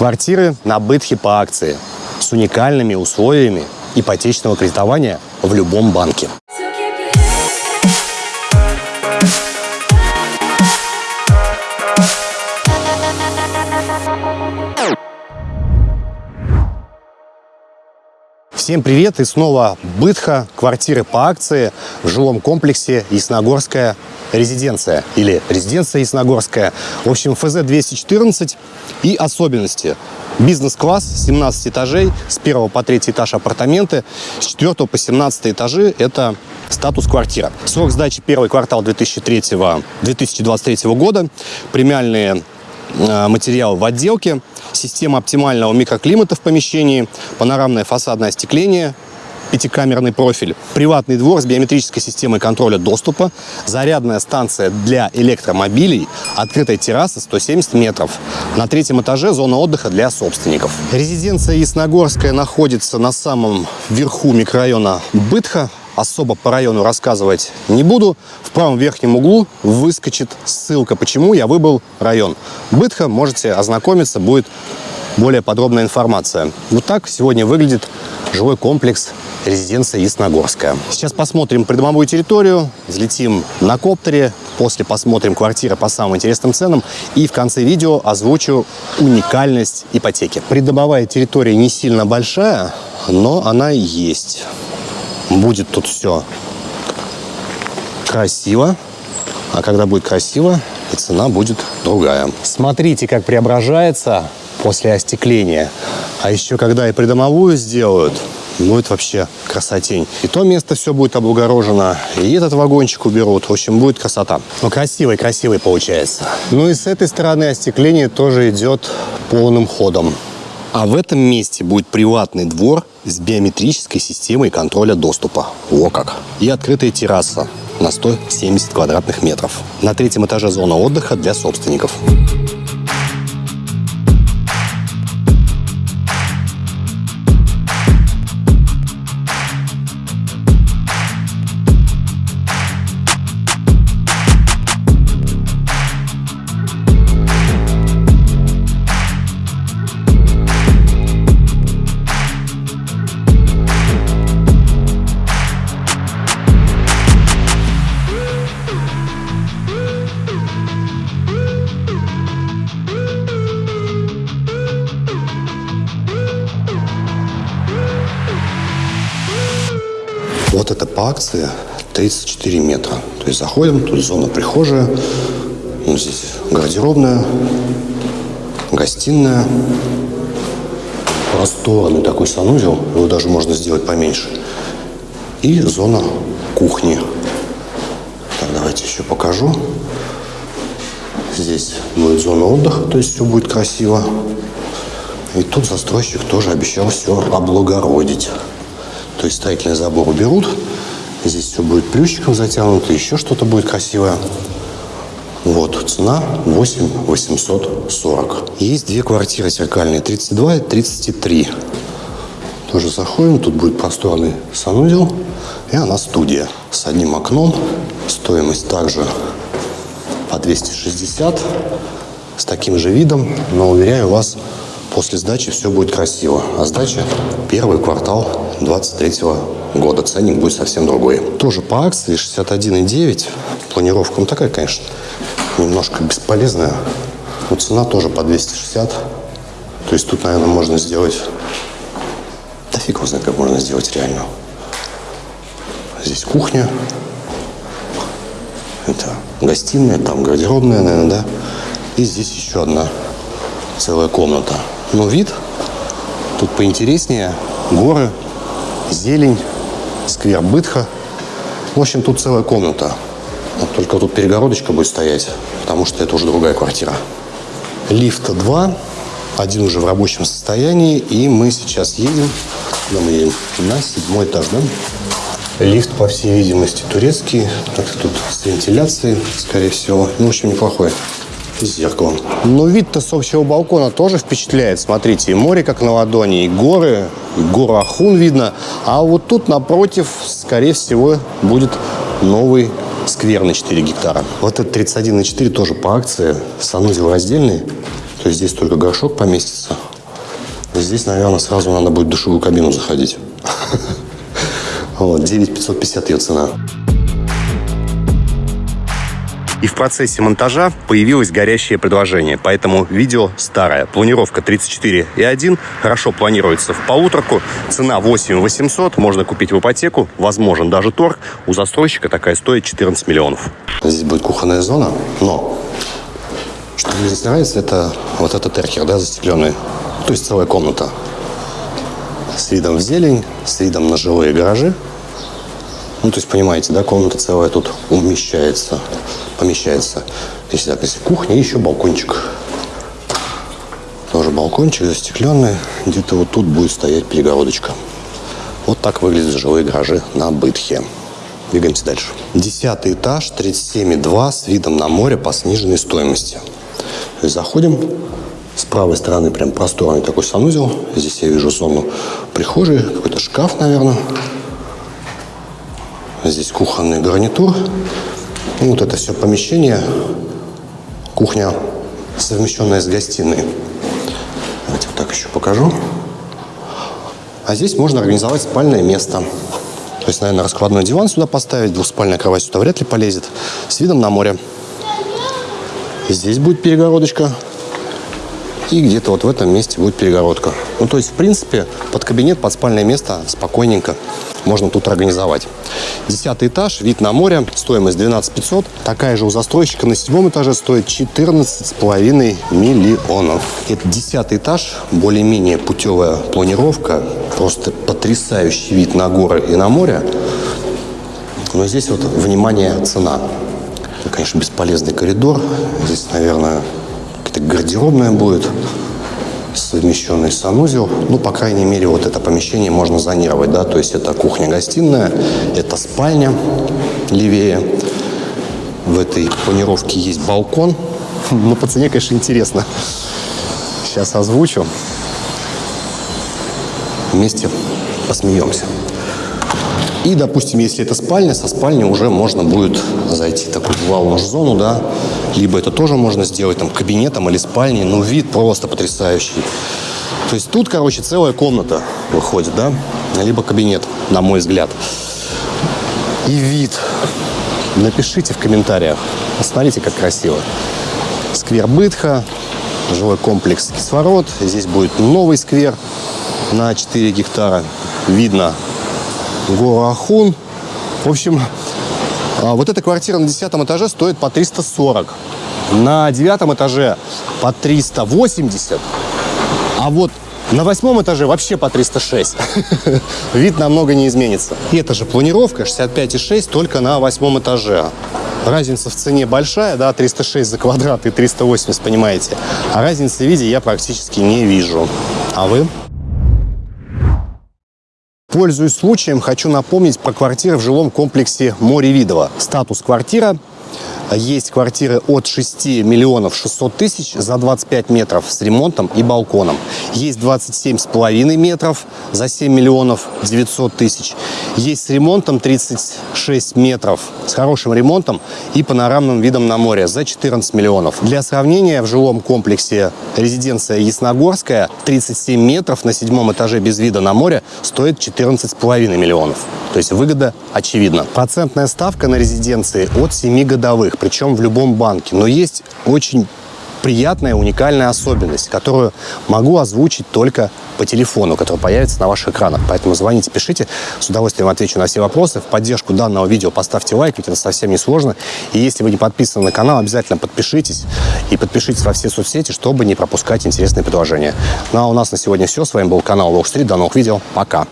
Квартиры на Бытхе по акции с уникальными условиями ипотечного кредитования в любом банке. Всем привет! И снова Бытха, квартиры по акции в жилом комплексе Ясногорская резиденция или резиденция Ясногорская. В общем, ФЗ-214 и особенности. Бизнес-класс, 17 этажей, с 1 по 3 этаж апартаменты, с 4 по 17 этажи это статус квартира. Срок сдачи первый квартал 2003, 2023 года, премиальные э, материалы в отделке, система оптимального микроклимата в помещении, панорамное фасадное остекление, пятикамерный профиль, приватный двор с биометрической системой контроля доступа, зарядная станция для электромобилей, открытая терраса 170 метров. На третьем этаже зона отдыха для собственников. Резиденция Ясногорская находится на самом верху микрорайона Бытха, особо по району рассказывать не буду. В правом верхнем углу выскочит ссылка, почему я выбрал район Бытха. Можете ознакомиться, будет более подробная информация. Вот так сегодня выглядит жилой комплекс резиденция Ясногорская. Сейчас посмотрим придомовую территорию, взлетим на коптере, после посмотрим квартиры по самым интересным ценам и в конце видео озвучу уникальность ипотеки. Придомовая территория не сильно большая, но она есть. Будет тут все красиво, а когда будет красиво, и цена будет другая. Смотрите, как преображается после остекления. А еще когда и придомовую сделают, будет вообще красотень. И то место все будет облагорожено, и этот вагончик уберут. В общем, будет красота. Ну, красивый, красивый получается. Ну и с этой стороны остекление тоже идет полным ходом. А в этом месте будет приватный двор с биометрической системой контроля доступа. О как! И открытая терраса на 170 квадратных метров. На третьем этаже зона отдыха для собственников. Это по акции 34 метра. То есть заходим, тут зона прихожая, ну, здесь гардеробная, гостиная, просторный такой санузел, его даже можно сделать поменьше. И зона кухни. Так, давайте еще покажу. Здесь будет зона отдыха, то есть все будет красиво. И тут застройщик тоже обещал все облагородить. То есть строительный забор уберут. Здесь все будет плющиком затянуто, еще что-то будет красивое. Вот, цена 8 840. Есть две квартиры зеркальные, 32 и 33. Тоже заходим, тут будет просторный санузел, и она студия с одним окном. Стоимость также по 260, с таким же видом, но, уверяю вас, После сдачи все будет красиво. А сдача первый квартал 23 года. Ценник будет совсем другой. Тоже по акции 61,9. Планировка, ну такая, конечно, немножко бесполезная. Но цена тоже по 260. То есть тут, наверное, можно сделать... Да фиг его знает, как можно сделать реально. Здесь кухня. Это гостиная, там гардеробная, наверное, да. И здесь еще одна целая комната. Но вид тут поинтереснее. Горы, зелень, сквер Бытха. В общем, тут целая комната. Вот только тут перегородочка будет стоять, потому что это уже другая квартира. Лифта два, один уже в рабочем состоянии, и мы сейчас едем, куда мы едем? На седьмой этаж, да? Лифт, по всей видимости, турецкий. Так тут с вентиляцией, скорее всего. Ну, в общем, неплохой с зеркалом. Но вид-то с общего балкона тоже впечатляет. Смотрите, и море как на ладони, и горы, и гору Ахун видно. А вот тут напротив, скорее всего, будет новый сквер на 4 гектара. Вот этот 31 на 4 тоже по акции. Санузел раздельный. То есть здесь только горшок поместится. Здесь, наверное, сразу надо будет в душевую кабину заходить. Вот, 9550 ее цена. И в процессе монтажа появилось горящее предложение, поэтому видео старое. Планировка 34,1, хорошо планируется в полуторку, цена 8 800, можно купить в ипотеку, возможен даже торг. У застройщика такая стоит 14 миллионов. Здесь будет кухонная зона, но что мне здесь нравится, это вот этот эркер, да, застекленный, то есть целая комната с видом в зелень, с видом на жилые гаражи. Ну, то есть, понимаете, да, комната целая тут умещается помещается. Так, если кухня, еще балкончик. Тоже балкончик застекленный. Где-то вот тут будет стоять перегородочка. Вот так выглядят жилые гаражи на Бытхе. Двигаемся дальше. Десятый этаж, 37,2 с видом на море по сниженной стоимости. То есть заходим. С правой стороны прям просторный такой санузел. Здесь я вижу зону прихожей, какой-то шкаф, наверное. Здесь кухонный гарнитур. Вот это все помещение, кухня, совмещенная с гостиной. Давайте вот так еще покажу. А здесь можно организовать спальное место. То есть, наверное, раскладной диван сюда поставить, двухспальная кровать сюда вряд ли полезет. С видом на море. Здесь будет перегородочка. И где-то вот в этом месте будет перегородка. Ну, то есть, в принципе, под кабинет, под спальное место спокойненько можно тут организовать. Десятый этаж, вид на море, стоимость 12 500. Такая же у застройщика на седьмом этаже стоит 14,5 миллионов. Это десятый этаж, более-менее путевая планировка, просто потрясающий вид на горы и на море. Но здесь вот, внимание, цена. Это, конечно, бесполезный коридор. Здесь, наверное, какая-то гардеробная будет совмещенный санузел. Ну, по крайней мере, вот это помещение можно зонировать, да, то есть это кухня-гостиная, это спальня левее. В этой планировке есть балкон. Ну, по цене, конечно, интересно. Сейчас озвучу. Вместе посмеемся. И, допустим, если это спальня, со спальни уже можно будет зайти в такую лаунж-зону, да, либо это тоже можно сделать там кабинетом или спальней, но вид просто потрясающий. То есть тут, короче, целая комната выходит, да, либо кабинет, на мой взгляд. И вид. Напишите в комментариях. Посмотрите, как красиво. Сквер Бытха, жилой комплекс Кислород. Здесь будет новый сквер на 4 гектара. Видно гору Ахун. В общем, а, вот эта квартира на 10 этаже стоит по 340. На девятом этаже по 380. А вот на восьмом этаже вообще по 306. Вид намного не изменится. И это же планировка 65,6 только на восьмом этаже. Разница в цене большая, да, 306 за квадрат и 380, понимаете. А разницы в виде я практически не вижу. А вы? Пользуясь случаем, хочу напомнить про квартиры в жилом комплексе Море Видово. Статус квартира есть квартиры от 6 миллионов 600 тысяч за 25 метров с ремонтом и балконом. Есть 27,5 метров за 7 миллионов 900 тысяч. Есть с ремонтом 36 метров с хорошим ремонтом и панорамным видом на море за 14 миллионов. Для сравнения, в жилом комплексе резиденция Ясногорская 37 метров на седьмом этаже без вида на море стоит 14,5 миллионов. То есть выгода очевидна. Процентная ставка на резиденции от 7 годовых причем в любом банке. Но есть очень приятная, уникальная особенность, которую могу озвучить только по телефону, который появится на ваших экранах. Поэтому звоните, пишите, с удовольствием отвечу на все вопросы. В поддержку данного видео поставьте лайк, ведь это совсем не сложно. И если вы не подписаны на канал, обязательно подпишитесь и подпишитесь во все соцсети, чтобы не пропускать интересные предложения. Ну а у нас на сегодня все. С вами был канал Street. До новых видео. Пока.